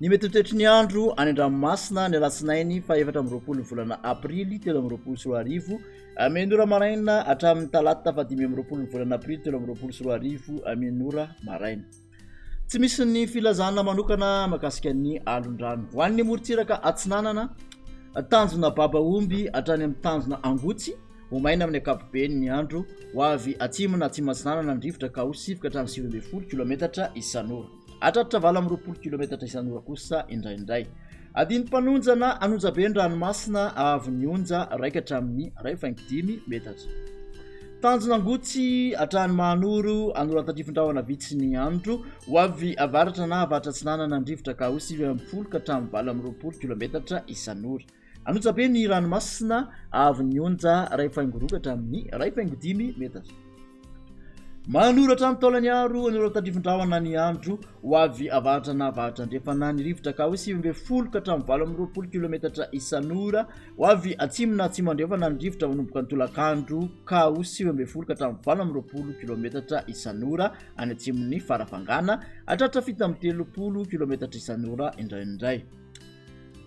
Ny mety ho toetry ny andro any an-dranomasina ny alatsinainy fahefatra amby roapolo ny volana aprily telo amby roapolo sy roa arivo amin'ora maraina hatramin'ny talata fahadimy amby roapolo ny volana aprily telo amby roapolo sy roa arivo amin'ora maraina. Tsy misy ny filazana manokana mahakasika ny alondrano. Ho an'ny morontsiraka atsinanana, tanjona baba omby hatrany amin'ny tanjona angotsy, ho maina amin'ny ankapobeny ny andro, ho avy atsimo na atsimo atsinanana ny rivotra ka ho sivoka hatrany sivy ambin'ny folo kilometatra isan'ora hatratratra valo amby roapolo kilometatra isan'ora kosa indraindray. Adino mpanonjana an'onjabe ny ranomasina ahavon'ny onja raika hatramin'ny iray faingo dimy metatra. Tanjona angotsy hatrany mahanoro anoratantrifondrahona vitsy ny andro ho avy avaratra na avaratra atsinanana ny rivotra ka ho sivy amby folo ka hatramin'ny valo amby roapolo kilometatra isan'ora. Anotsabe ny ranomasina ahavon'ny onja iray faingo roa ka hatramin'ny iray faingo dimy metatra. Manoratra ny taolany aro an'ireo tandrifin-drahona ny andro ho avy avaratra na avaratra andrefana ny rivotra ka hoe sivy ambin'ny folo ka hatramin'ny valo amby roapolo kilometatra isan'ora ho avy atsimo na atsimo andrefana ny rivotra manomboka ny tolakandro ka ho sivy ambin'ny folo ka hatramin'ny valo amby roapolo kilometatra isan'ora any atsimon'ny farafangana hatratra fito amby telopolo kilometatra isan'ora indraindray.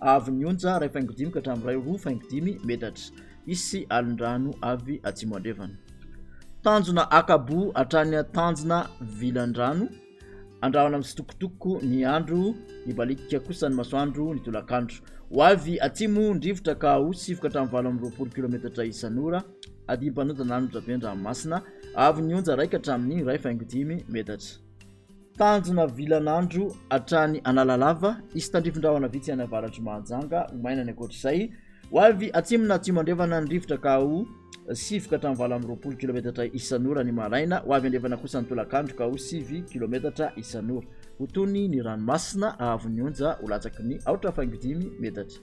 Avy ny onja iray faingo dimy ka hatramin'ny iray roa faingo dimy metatra. Hisy alin-drano avy atsimo andrefana. Tanjona akabo hatrany tanjona vilan-drano. Andrahona mitsitokotoko ny andro, nibaliaka kosa ny masoandro ny tolakandro. Ho avy atsimo ny rivotra ka ho sivoka hatramin'ny valo amby roapolo kilometatra isan'ora. Adim-panonjanan'onjabe an-dranomasina. Avy ny onja iray ka hatramin'ny iray faingo dimy metatra. Tanjona vilan'andro hatrany Analalava, hisy tandrifin-drahona vitsy any avaratr'i Mahajanga, ho maina ny ankoatr'izay. Ho avy atsimona atsimo-andrefana ny rivotra ka ho sivy ka hatramin'ny valo amby roapolo kilaometatra isan'ora ny maraina, ho avy andrefana kosa ny tolakandro ka ho sivy kilaometatra isan'ora. Ho tony ny ranomasina, haavon'ny onja ho latsaky ny aotra faingo dimy metatra.